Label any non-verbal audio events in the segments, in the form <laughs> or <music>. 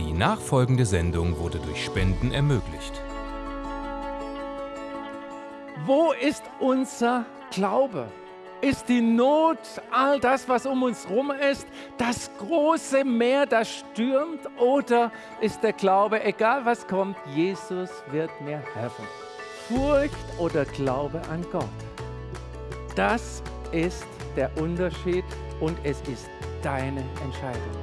Die nachfolgende Sendung wurde durch Spenden ermöglicht. Wo ist unser Glaube? Ist die Not, all das, was um uns herum ist, das große Meer, das stürmt? Oder ist der Glaube, egal was kommt, Jesus wird mir helfen? Furcht oder Glaube an Gott? Das ist der Unterschied und es ist deine Entscheidung.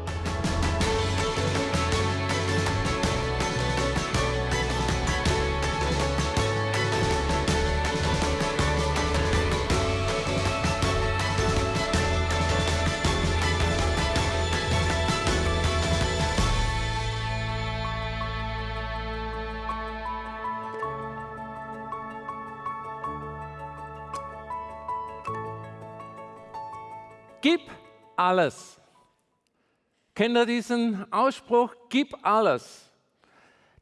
Gib alles. Kennt ihr diesen Ausspruch? Gib alles.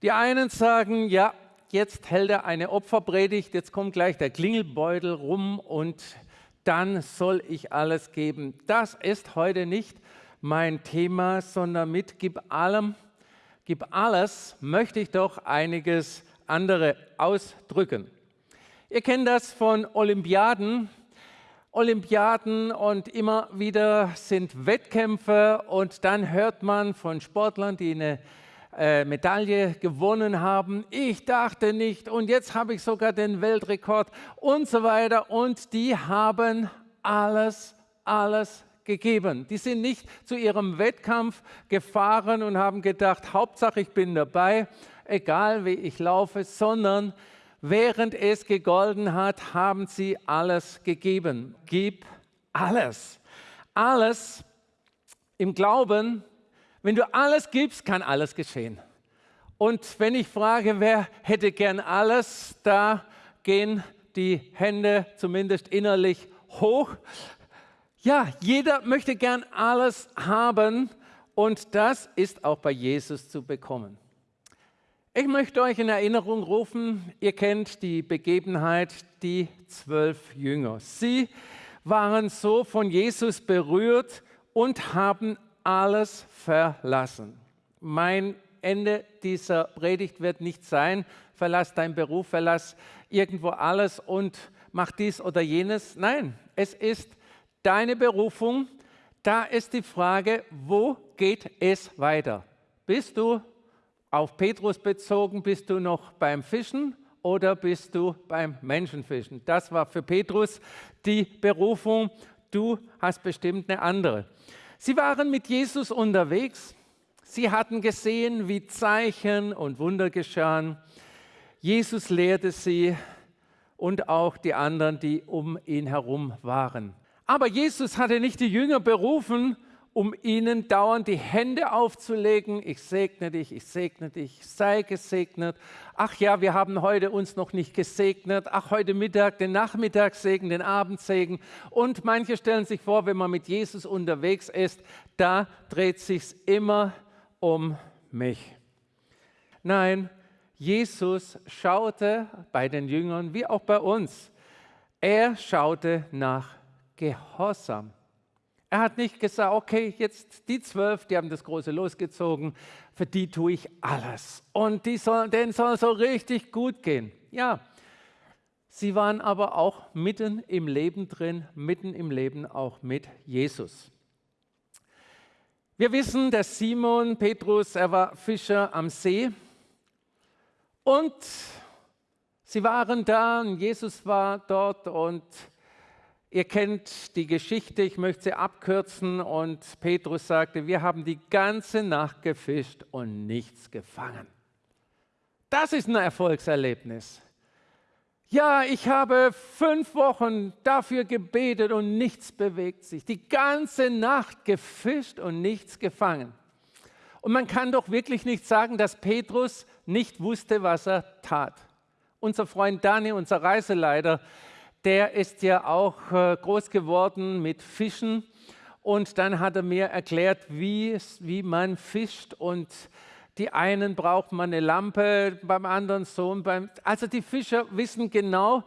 Die einen sagen, ja, jetzt hält er eine Opferpredigt, jetzt kommt gleich der Klingelbeutel rum und dann soll ich alles geben. Das ist heute nicht mein Thema, sondern mit Gib allem, Gib alles möchte ich doch einiges andere ausdrücken. Ihr kennt das von Olympiaden. Olympiaden und immer wieder sind Wettkämpfe und dann hört man von Sportlern, die eine äh, Medaille gewonnen haben. Ich dachte nicht und jetzt habe ich sogar den Weltrekord und so weiter und die haben alles, alles gegeben. Die sind nicht zu ihrem Wettkampf gefahren und haben gedacht, Hauptsache ich bin dabei, egal wie ich laufe, sondern Während es gegolten hat, haben sie alles gegeben. Gib alles. Alles im Glauben, wenn du alles gibst, kann alles geschehen. Und wenn ich frage, wer hätte gern alles, da gehen die Hände zumindest innerlich hoch. Ja, jeder möchte gern alles haben und das ist auch bei Jesus zu bekommen. Ich möchte euch in Erinnerung rufen, ihr kennt die Begebenheit, die zwölf Jünger. Sie waren so von Jesus berührt und haben alles verlassen. Mein Ende dieser Predigt wird nicht sein, verlass deinen Beruf, verlass irgendwo alles und mach dies oder jenes. Nein, es ist deine Berufung. Da ist die Frage, wo geht es weiter? Bist du auf Petrus bezogen, bist du noch beim Fischen oder bist du beim Menschenfischen? Das war für Petrus die Berufung. Du hast bestimmt eine andere. Sie waren mit Jesus unterwegs. Sie hatten gesehen, wie Zeichen und Wunder geschahen. Jesus lehrte sie und auch die anderen, die um ihn herum waren. Aber Jesus hatte nicht die Jünger berufen, um ihnen dauernd die Hände aufzulegen. Ich segne dich, ich segne dich, sei gesegnet. Ach ja, wir haben heute uns noch nicht gesegnet. Ach, heute Mittag den Nachmittagssegen, den Abendsegen. Und manche stellen sich vor, wenn man mit Jesus unterwegs ist, da dreht sich's immer um mich. Nein, Jesus schaute bei den Jüngern wie auch bei uns. Er schaute nach Gehorsam. Er hat nicht gesagt, okay, jetzt die zwölf, die haben das große losgezogen, für die tue ich alles. Und die soll, denen soll so richtig gut gehen. Ja, sie waren aber auch mitten im Leben drin, mitten im Leben auch mit Jesus. Wir wissen, dass Simon Petrus, er war Fischer am See und sie waren da und Jesus war dort und Ihr kennt die Geschichte, ich möchte sie abkürzen. Und Petrus sagte, wir haben die ganze Nacht gefischt und nichts gefangen. Das ist ein Erfolgserlebnis. Ja, ich habe fünf Wochen dafür gebetet und nichts bewegt sich. Die ganze Nacht gefischt und nichts gefangen. Und man kann doch wirklich nicht sagen, dass Petrus nicht wusste, was er tat. Unser Freund Dani, unser Reiseleiter, der ist ja auch äh, groß geworden mit Fischen. Und dann hat er mir erklärt, wie, wie man fischt. Und die einen braucht man eine Lampe, beim anderen so. Beim, also die Fischer wissen genau,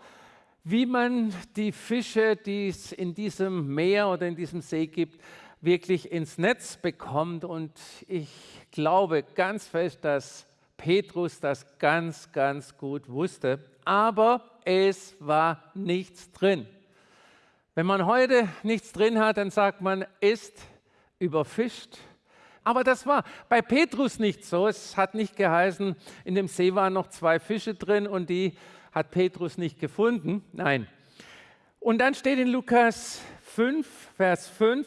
wie man die Fische, die es in diesem Meer oder in diesem See gibt, wirklich ins Netz bekommt. Und ich glaube ganz fest, dass Petrus das ganz, ganz gut wusste. Aber es war nichts drin. Wenn man heute nichts drin hat, dann sagt man, ist überfischt. Aber das war bei Petrus nicht so. Es hat nicht geheißen, in dem See waren noch zwei Fische drin und die hat Petrus nicht gefunden. Nein. Und dann steht in Lukas 5, Vers 5,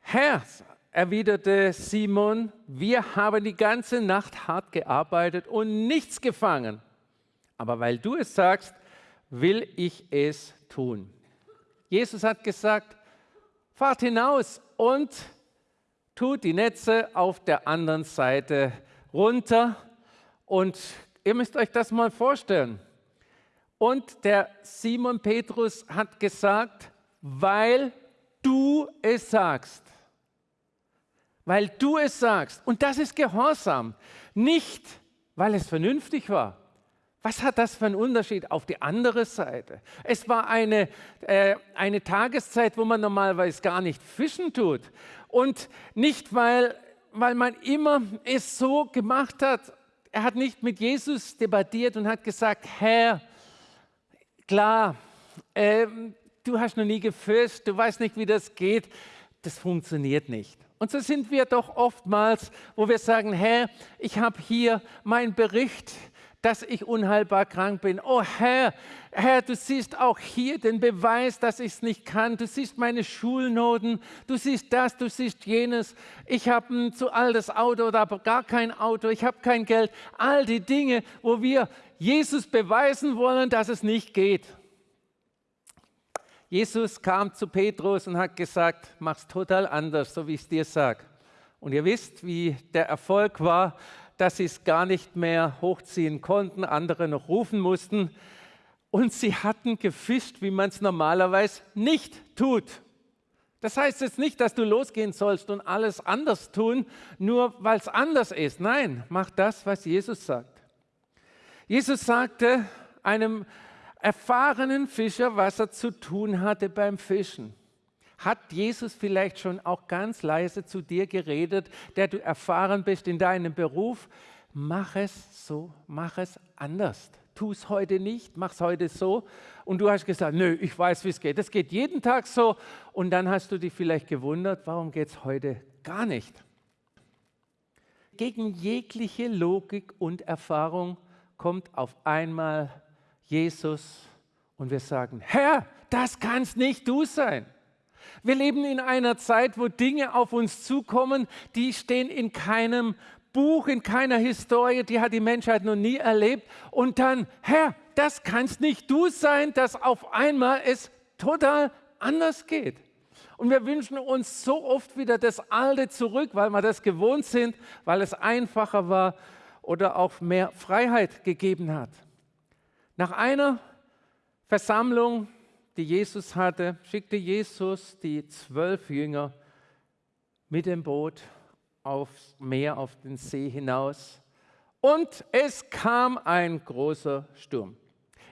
Herr, erwiderte Simon, wir haben die ganze Nacht hart gearbeitet und nichts gefangen. Aber weil du es sagst, will ich es tun. Jesus hat gesagt, fahrt hinaus und tut die Netze auf der anderen Seite runter. Und ihr müsst euch das mal vorstellen. Und der Simon Petrus hat gesagt, weil du es sagst weil du es sagst. Und das ist Gehorsam, nicht weil es vernünftig war. Was hat das für einen Unterschied auf die andere Seite? Es war eine, äh, eine Tageszeit, wo man normalerweise gar nicht fischen tut. Und nicht, weil, weil man immer es so gemacht hat. Er hat nicht mit Jesus debattiert und hat gesagt, Herr, klar, äh, du hast noch nie gefischt, du weißt nicht, wie das geht. Das funktioniert nicht. Und so sind wir doch oftmals, wo wir sagen, Herr, ich habe hier meinen Bericht, dass ich unheilbar krank bin. Oh Herr, Herr, du siehst auch hier den Beweis, dass ich es nicht kann. Du siehst meine Schulnoten, du siehst das, du siehst jenes. Ich habe ein zu altes Auto oder gar kein Auto, ich habe kein Geld. All die Dinge, wo wir Jesus beweisen wollen, dass es nicht geht. Jesus kam zu Petrus und hat gesagt, mach's total anders, so wie ich es dir sage. Und ihr wisst, wie der Erfolg war, dass sie es gar nicht mehr hochziehen konnten, andere noch rufen mussten. Und sie hatten gefischt, wie man es normalerweise nicht tut. Das heißt jetzt nicht, dass du losgehen sollst und alles anders tun, nur weil es anders ist. Nein, mach das, was Jesus sagt. Jesus sagte einem erfahrenen Fischer, was er zu tun hatte beim Fischen. Hat Jesus vielleicht schon auch ganz leise zu dir geredet, der du erfahren bist in deinem Beruf? Mach es so, mach es anders. Tu es heute nicht, mach es heute so. Und du hast gesagt, nö, ich weiß, wie es geht. Es geht jeden Tag so. Und dann hast du dich vielleicht gewundert, warum geht es heute gar nicht? Gegen jegliche Logik und Erfahrung kommt auf einmal Jesus und wir sagen, Herr, das kannst nicht du sein. Wir leben in einer Zeit, wo Dinge auf uns zukommen, die stehen in keinem Buch, in keiner Historie, die hat die Menschheit noch nie erlebt. Und dann, Herr, das kannst nicht du sein, dass auf einmal es total anders geht. Und wir wünschen uns so oft wieder das Alte zurück, weil wir das gewohnt sind, weil es einfacher war oder auch mehr Freiheit gegeben hat. Nach einer Versammlung, die Jesus hatte, schickte Jesus die zwölf Jünger mit dem Boot aufs Meer, auf den See hinaus. Und es kam ein großer Sturm.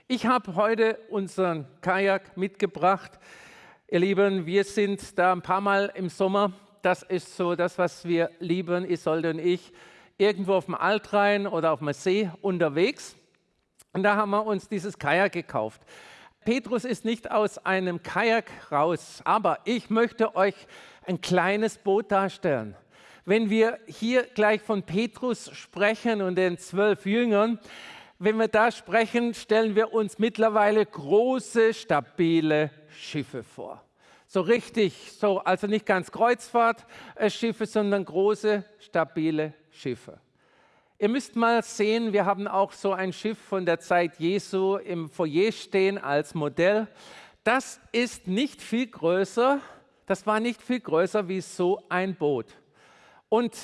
Ich habe heute unseren Kajak mitgebracht. Ihr Lieben, wir sind da ein paar Mal im Sommer. Das ist so das, was wir lieben, Isolde und ich, irgendwo auf dem Altrhein oder auf dem See unterwegs. Und da haben wir uns dieses Kajak gekauft. Petrus ist nicht aus einem Kajak raus, aber ich möchte euch ein kleines Boot darstellen. Wenn wir hier gleich von Petrus sprechen und den zwölf Jüngern, wenn wir da sprechen, stellen wir uns mittlerweile große, stabile Schiffe vor. So richtig, so, also nicht ganz Kreuzfahrtschiffe, sondern große, stabile Schiffe. Ihr müsst mal sehen, wir haben auch so ein Schiff von der Zeit Jesu im Foyer stehen als Modell. Das ist nicht viel größer, das war nicht viel größer wie so ein Boot. Und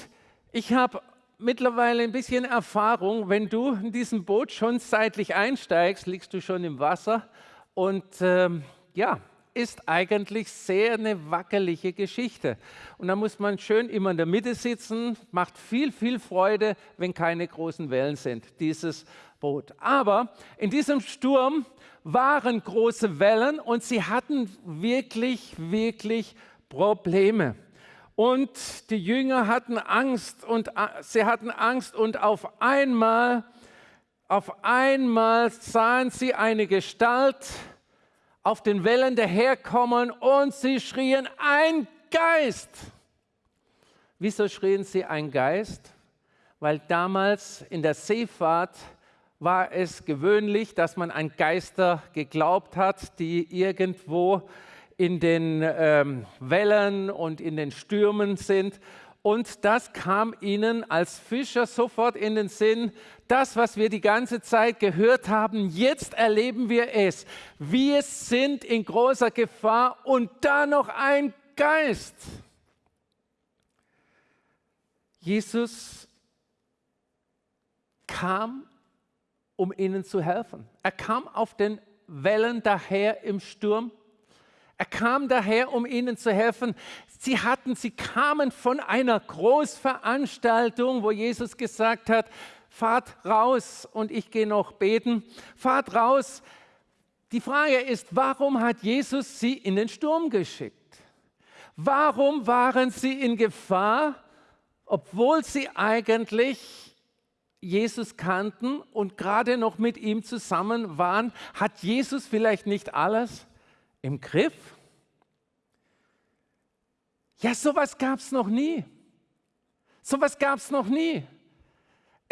ich habe mittlerweile ein bisschen Erfahrung, wenn du in diesem Boot schon seitlich einsteigst, liegst du schon im Wasser und ähm, ja, ist eigentlich sehr eine wackelige Geschichte. Und da muss man schön immer in der Mitte sitzen, macht viel, viel Freude, wenn keine großen Wellen sind, dieses Boot. Aber in diesem Sturm waren große Wellen und sie hatten wirklich, wirklich Probleme. Und die Jünger hatten Angst und sie hatten Angst und auf einmal, auf einmal sahen sie eine Gestalt auf den Wellen daherkommen und sie schrien, ein Geist. Wieso schrien sie ein Geist? Weil damals in der Seefahrt war es gewöhnlich, dass man an Geister geglaubt hat, die irgendwo in den ähm, Wellen und in den Stürmen sind. Und das kam ihnen als Fischer sofort in den Sinn, das, was wir die ganze Zeit gehört haben, jetzt erleben wir es. Wir sind in großer Gefahr und da noch ein Geist. Jesus kam, um ihnen zu helfen. Er kam auf den Wellen daher im Sturm er kam daher, um ihnen zu helfen. Sie hatten, sie kamen von einer Großveranstaltung, wo Jesus gesagt hat, fahrt raus und ich gehe noch beten. Fahrt raus. Die Frage ist, warum hat Jesus sie in den Sturm geschickt? Warum waren sie in Gefahr, obwohl sie eigentlich Jesus kannten und gerade noch mit ihm zusammen waren? Hat Jesus vielleicht nicht alles im Griff? Ja, sowas gab es noch nie. Sowas gab es noch nie.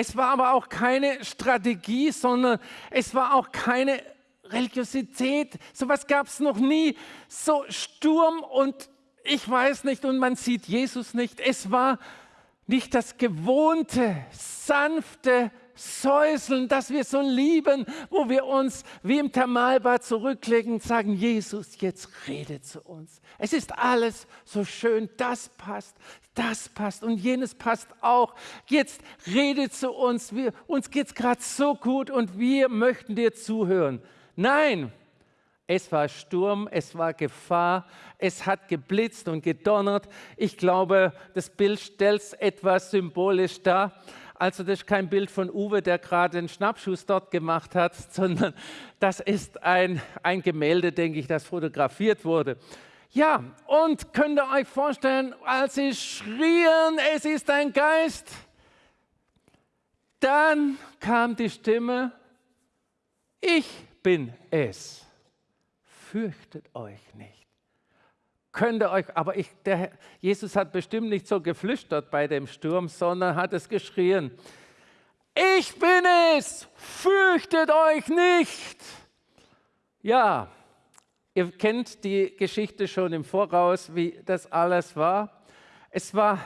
Es war aber auch keine Strategie, sondern es war auch keine Religiosität. Sowas gab es noch nie. So Sturm und ich weiß nicht und man sieht Jesus nicht. Es war nicht das gewohnte, sanfte, Säuseln, das wir so lieben, wo wir uns wie im Thermalbad zurücklegen und sagen, Jesus, jetzt rede zu uns. Es ist alles so schön, das passt, das passt und jenes passt auch. Jetzt rede zu uns, wir, uns geht es gerade so gut und wir möchten dir zuhören. Nein, es war Sturm, es war Gefahr, es hat geblitzt und gedonnert. Ich glaube, das Bild stellt es etwas symbolisch dar. Also das ist kein Bild von Uwe, der gerade den Schnappschuss dort gemacht hat, <laughs> sondern das ist ein, ein Gemälde, denke ich, das fotografiert wurde. Ja, und könnt ihr euch vorstellen, als sie schrien, es ist ein Geist, dann kam die Stimme, ich bin es, fürchtet euch nicht könnt ihr euch, aber ich, der, Jesus hat bestimmt nicht so geflüstert bei dem Sturm, sondern hat es geschrien, ich bin es, fürchtet euch nicht. Ja, ihr kennt die Geschichte schon im Voraus, wie das alles war. Es war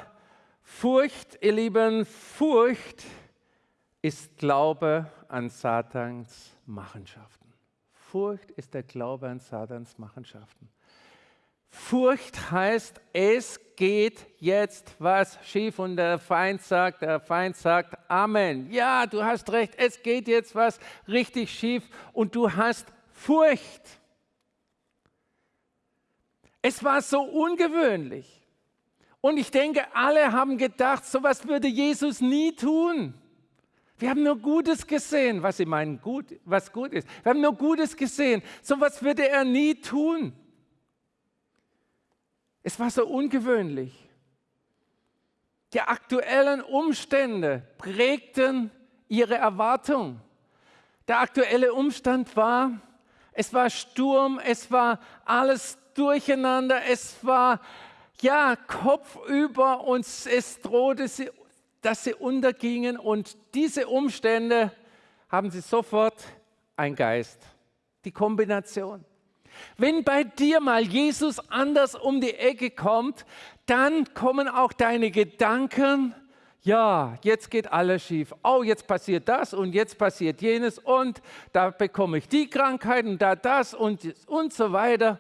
Furcht, ihr Lieben, Furcht ist Glaube an Satans Machenschaften. Furcht ist der Glaube an Satans Machenschaften. Furcht heißt, es geht jetzt was schief und der Feind sagt, der Feind sagt, Amen. Ja, du hast recht, es geht jetzt was richtig schief und du hast Furcht. Es war so ungewöhnlich. Und ich denke, alle haben gedacht, so was würde Jesus nie tun. Wir haben nur Gutes gesehen, was sie meinen, gut, was gut ist. Wir haben nur Gutes gesehen. So was würde er nie tun. Es war so ungewöhnlich. Die aktuellen Umstände prägten ihre Erwartung. Der aktuelle Umstand war, es war Sturm, es war alles durcheinander, es war ja kopfüber und es drohte, dass sie untergingen und diese Umstände haben sie sofort ein Geist. Die Kombination. Wenn bei dir mal Jesus anders um die Ecke kommt, dann kommen auch deine Gedanken, ja, jetzt geht alles schief. Oh, jetzt passiert das und jetzt passiert jenes und da bekomme ich die Krankheit und da das und, und so weiter.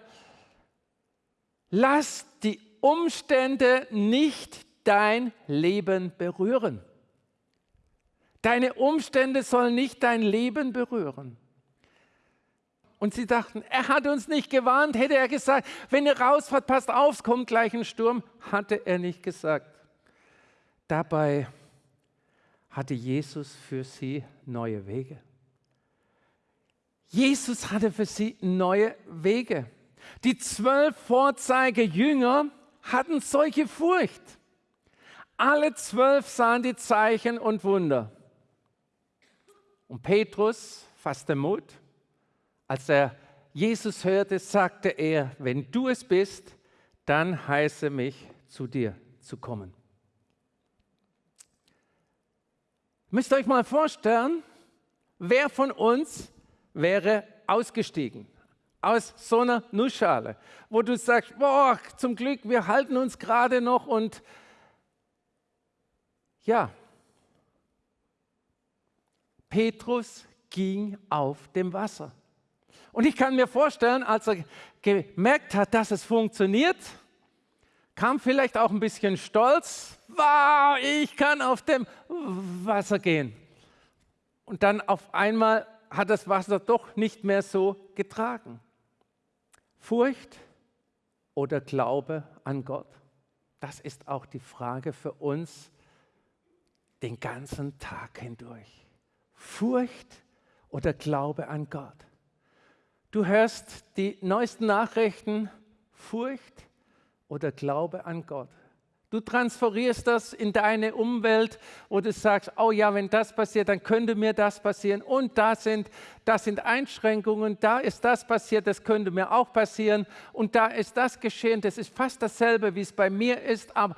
Lass die Umstände nicht dein Leben berühren. Deine Umstände sollen nicht dein Leben berühren. Und sie dachten, er hat uns nicht gewarnt, hätte er gesagt, wenn ihr rausfahrt, passt auf, es kommt gleich ein Sturm, hatte er nicht gesagt. Dabei hatte Jesus für sie neue Wege. Jesus hatte für sie neue Wege. Die zwölf Vorzeige-Jünger hatten solche Furcht. Alle zwölf sahen die Zeichen und Wunder. Und Petrus fasste Mut. Als er Jesus hörte, sagte er, wenn du es bist, dann heiße mich zu dir zu kommen. Müsst ihr euch mal vorstellen, wer von uns wäre ausgestiegen aus so einer Nussschale, wo du sagst, boah, zum Glück, wir halten uns gerade noch und ja, Petrus ging auf dem Wasser. Und ich kann mir vorstellen, als er gemerkt hat, dass es funktioniert, kam vielleicht auch ein bisschen Stolz. Wow, ich kann auf dem Wasser gehen. Und dann auf einmal hat das Wasser doch nicht mehr so getragen. Furcht oder Glaube an Gott? Das ist auch die Frage für uns den ganzen Tag hindurch. Furcht oder Glaube an Gott? Du hörst die neuesten Nachrichten, Furcht oder Glaube an Gott. Du transferierst das in deine Umwelt, wo du sagst, oh ja, wenn das passiert, dann könnte mir das passieren. Und da sind, das sind Einschränkungen, da ist das passiert, das könnte mir auch passieren. Und da ist das geschehen, das ist fast dasselbe, wie es bei mir ist. Aber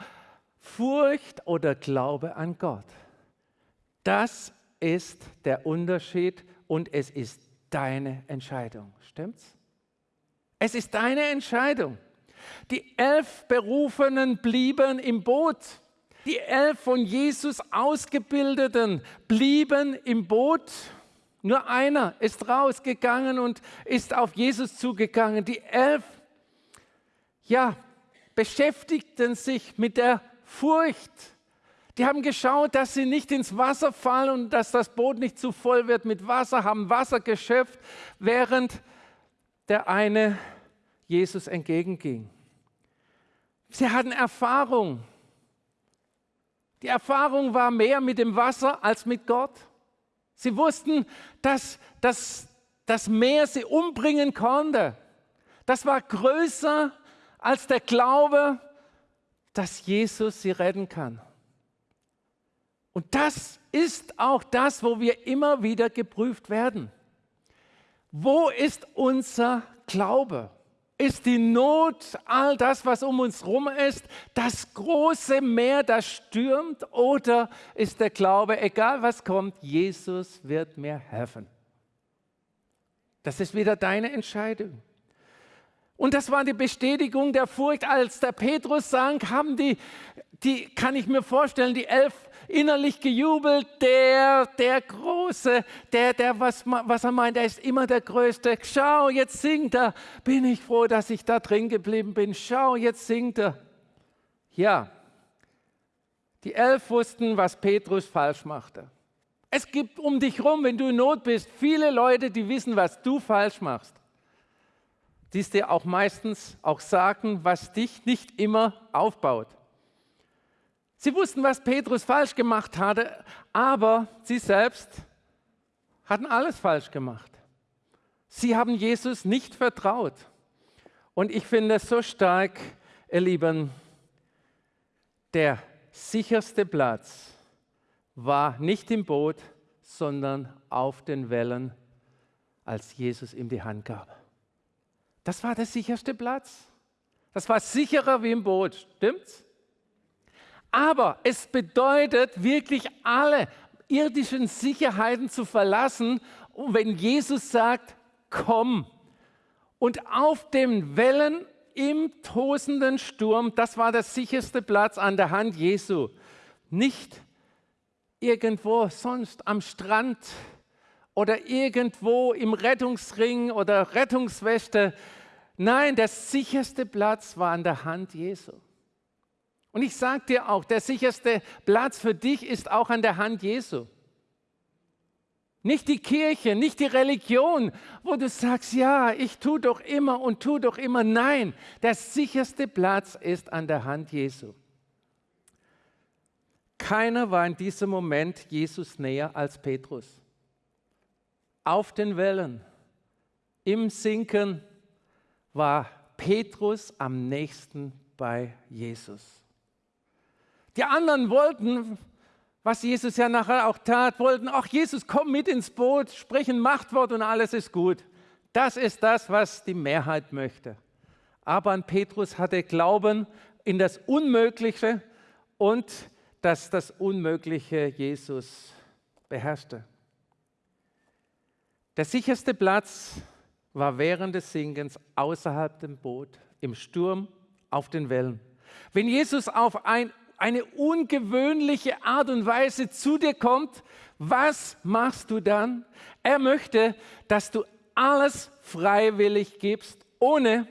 Furcht oder Glaube an Gott, das ist der Unterschied und es ist deine Entscheidung. Stimmt's? Es ist deine Entscheidung. Die elf Berufenen blieben im Boot. Die elf von Jesus Ausgebildeten blieben im Boot. Nur einer ist rausgegangen und ist auf Jesus zugegangen. Die elf, ja, beschäftigten sich mit der Furcht. Die haben geschaut, dass sie nicht ins Wasser fallen und dass das Boot nicht zu voll wird mit Wasser, haben Wasser geschöpft, während der eine Jesus entgegenging. Sie hatten Erfahrung. Die Erfahrung war mehr mit dem Wasser als mit Gott. Sie wussten, dass, das Meer sie umbringen konnte. Das war größer als der Glaube, dass Jesus sie retten kann. Und das ist auch das, wo wir immer wieder geprüft werden. Wo ist unser Glaube? ist die Not, all das, was um uns herum ist, das große Meer, das stürmt, oder ist der Glaube, egal was kommt, Jesus wird mir helfen? Das ist wieder deine Entscheidung. Und das war die Bestätigung der Furcht, als der Petrus sang, haben die, die, kann ich mir vorstellen, die elf innerlich gejubelt, der, der Große, der, der, was, was er meint, er ist immer der Größte. Schau, jetzt singt er. Bin ich froh, dass ich da drin geblieben bin. Schau, jetzt singt er. Ja, die elf wussten, was Petrus falsch machte. Es gibt um dich rum, wenn du in Not bist, viele Leute, die wissen, was du falsch machst. Die es dir auch meistens auch sagen, was dich nicht immer aufbaut. Sie wussten, was Petrus falsch gemacht hatte, aber sie selbst hatten alles falsch gemacht. Sie haben Jesus nicht vertraut. Und ich finde es so stark, ihr Lieben, der sicherste Platz war nicht im Boot, sondern auf den Wellen, als Jesus ihm die Hand gab. Das war der sicherste Platz. Das war sicherer wie im Boot, stimmt's? Aber es bedeutet wirklich alle irdischen Sicherheiten zu verlassen, wenn Jesus sagt, komm. Und auf den Wellen im tosenden Sturm, das war der sicherste Platz an der Hand Jesu. Nicht irgendwo sonst am Strand oder irgendwo im Rettungsring oder Rettungswächte. Nein, der sicherste Platz war an der Hand Jesu. Und ich sage dir auch, der sicherste Platz für dich ist auch an der Hand Jesu. Nicht die Kirche, nicht die Religion, wo du sagst, ja, ich tue doch immer und tue doch immer. Nein, der sicherste Platz ist an der Hand Jesu. Keiner war in diesem Moment Jesus näher als Petrus. Auf den Wellen, im Sinken war Petrus am nächsten bei Jesus. Die anderen wollten, was Jesus ja nachher auch tat, wollten, ach Jesus, komm mit ins Boot, sprich ein Machtwort und alles ist gut. Das ist das, was die Mehrheit möchte. Aber an Petrus hatte Glauben in das Unmögliche und dass das Unmögliche Jesus beherrschte. Der sicherste Platz war während des Sinkens außerhalb dem Boot, im Sturm, auf den Wellen. Wenn Jesus auf ein, eine ungewöhnliche Art und Weise zu dir kommt, was machst du dann? Er möchte, dass du alles freiwillig gibst, ohne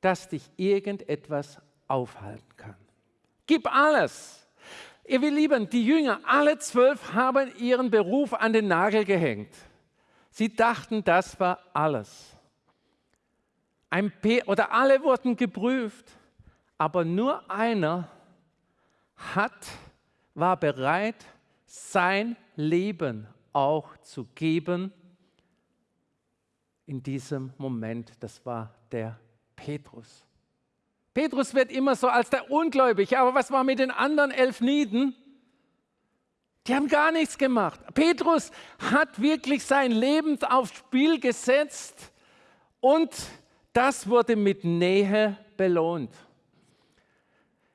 dass dich irgendetwas aufhalten kann. Gib alles. Ihr Lieben, die Jünger, alle zwölf haben ihren Beruf an den Nagel gehängt. Sie dachten, das war alles. Ein P oder alle wurden geprüft, aber nur einer hat, war bereit, sein Leben auch zu geben in diesem Moment. Das war der Petrus. Petrus wird immer so als der Ungläubige, aber was war mit den anderen elf Nieden? Die haben gar nichts gemacht. Petrus hat wirklich sein Leben aufs Spiel gesetzt und das wurde mit Nähe belohnt.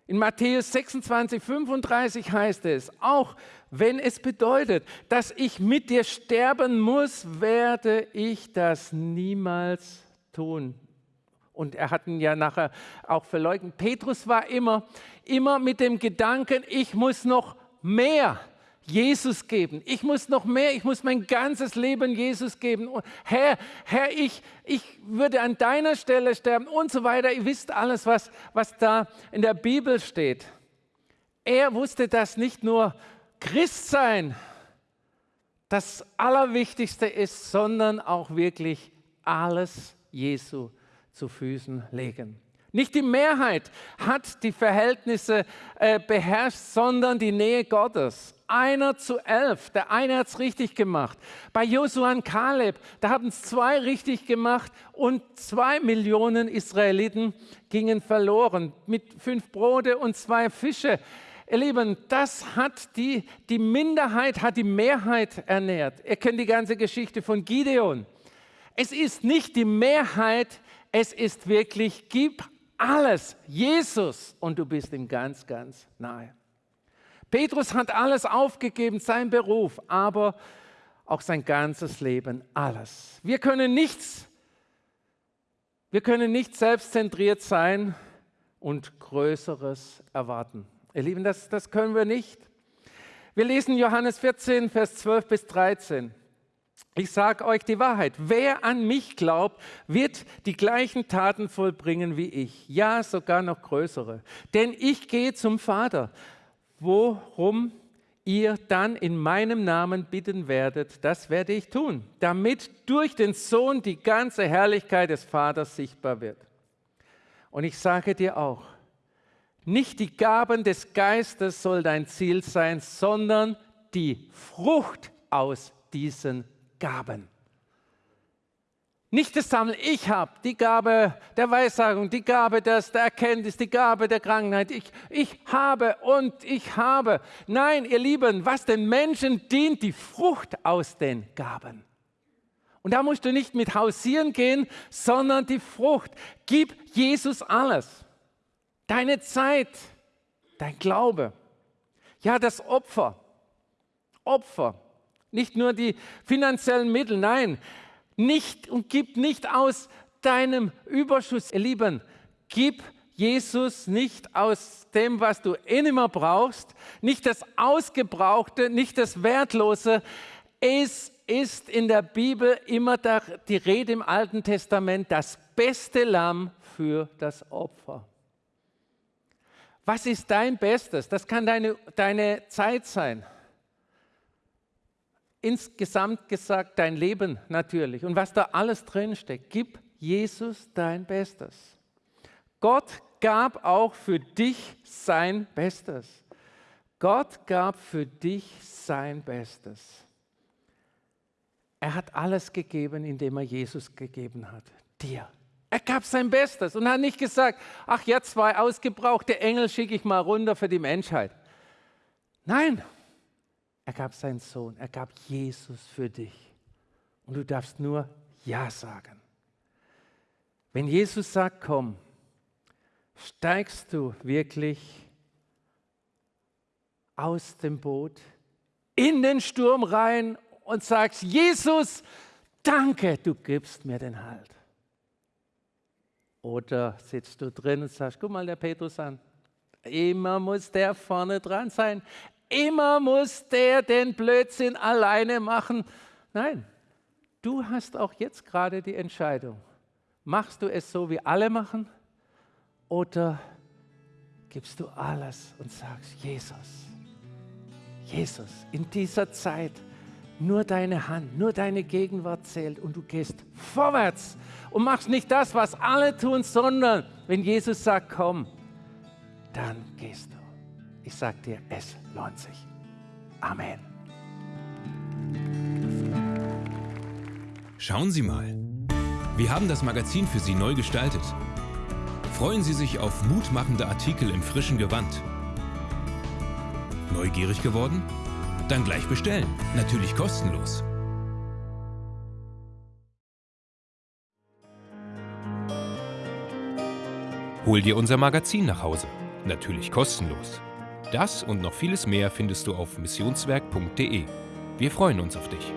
In Matthäus 26, 35 heißt es, auch wenn es bedeutet, dass ich mit dir sterben muss, werde ich das niemals tun und er hat ihn ja nachher auch verleugnet. Petrus war immer, immer mit dem Gedanken, ich muss noch mehr Jesus geben. Ich muss noch mehr, ich muss mein ganzes Leben Jesus geben. Herr, Herr, ich, ich würde an deiner Stelle sterben und so weiter. Ihr wisst alles, was, was da in der Bibel steht. Er wusste, dass nicht nur Christsein das Allerwichtigste ist, sondern auch wirklich alles Jesu zu Füßen legen. Nicht die Mehrheit hat die Verhältnisse äh, beherrscht, sondern die Nähe Gottes. Einer zu elf, der eine hat es richtig gemacht. Bei Josua und Kaleb, da haben es zwei richtig gemacht und zwei Millionen Israeliten gingen verloren mit fünf Brote und zwei Fische. Ihr Lieben, das hat die, die Minderheit hat die Mehrheit ernährt. Ihr kennt die ganze Geschichte von Gideon. Es ist nicht die Mehrheit, es ist wirklich, gib alles Jesus und du bist ihm ganz, ganz nahe. Petrus hat alles aufgegeben, sein Beruf, aber auch sein ganzes Leben, alles. Wir können nichts, wir können nicht selbstzentriert sein und Größeres erwarten. Ihr Lieben, das, das können wir nicht. Wir lesen Johannes 14, Vers 12 bis 13. Ich sage euch die Wahrheit, wer an mich glaubt, wird die gleichen Taten vollbringen wie ich, ja sogar noch größere. Denn ich gehe zum Vater, worum ihr dann in meinem Namen bitten werdet, das werde ich tun, damit durch den Sohn die ganze Herrlichkeit des Vaters sichtbar wird. Und ich sage dir auch, nicht die Gaben des Geistes soll dein Ziel sein, sondern die Frucht aus diesen Gaben. Nicht das Sammeln, ich habe die Gabe der Weissagung, die Gabe des, der Erkenntnis, die Gabe der Krankheit. Ich, ich habe und ich habe. Nein, ihr Lieben, was den Menschen dient, die Frucht aus den Gaben. Und da musst du nicht mit hausieren gehen, sondern die Frucht. Gib Jesus alles. Deine Zeit, dein Glaube. Ja, das Opfer. Opfer. Nicht nur die finanziellen Mittel, nein, nicht und gib nicht aus deinem Überschuss, ihr Lieben, gib Jesus nicht aus dem, was du eh nicht brauchst, nicht das Ausgebrauchte, nicht das Wertlose. Es ist in der Bibel immer die Rede im Alten Testament, das beste Lamm für das Opfer. Was ist dein Bestes? Das kann deine, deine Zeit sein insgesamt gesagt dein Leben natürlich und was da alles drinsteckt. Gib Jesus dein Bestes. Gott gab auch für dich sein Bestes. Gott gab für dich sein Bestes. Er hat alles gegeben, indem er Jesus gegeben hat. Dir. Er gab sein Bestes und hat nicht gesagt, ach ja, zwei ausgebrauchte Engel schicke ich mal runter für die Menschheit. Nein, er gab seinen Sohn, er gab Jesus für dich. Und du darfst nur Ja sagen. Wenn Jesus sagt, komm, steigst du wirklich aus dem Boot in den Sturm rein und sagst, Jesus, danke, du gibst mir den Halt. Oder sitzt du drin und sagst, guck mal der Petrus an. Immer muss der vorne dran sein. Immer muss der den Blödsinn alleine machen. Nein, du hast auch jetzt gerade die Entscheidung. Machst du es so, wie alle machen? Oder gibst du alles und sagst, Jesus, Jesus, in dieser Zeit nur deine Hand, nur deine Gegenwart zählt und du gehst vorwärts und machst nicht das, was alle tun, sondern wenn Jesus sagt, komm, dann gehst du. Ich sage dir, es lohnt sich. Amen. Schauen Sie mal. Wir haben das Magazin für Sie neu gestaltet. Freuen Sie sich auf mutmachende Artikel im frischen Gewand. Neugierig geworden? Dann gleich bestellen. Natürlich kostenlos. Hol dir unser Magazin nach Hause. Natürlich kostenlos. Das und noch vieles mehr findest du auf missionswerk.de. Wir freuen uns auf dich.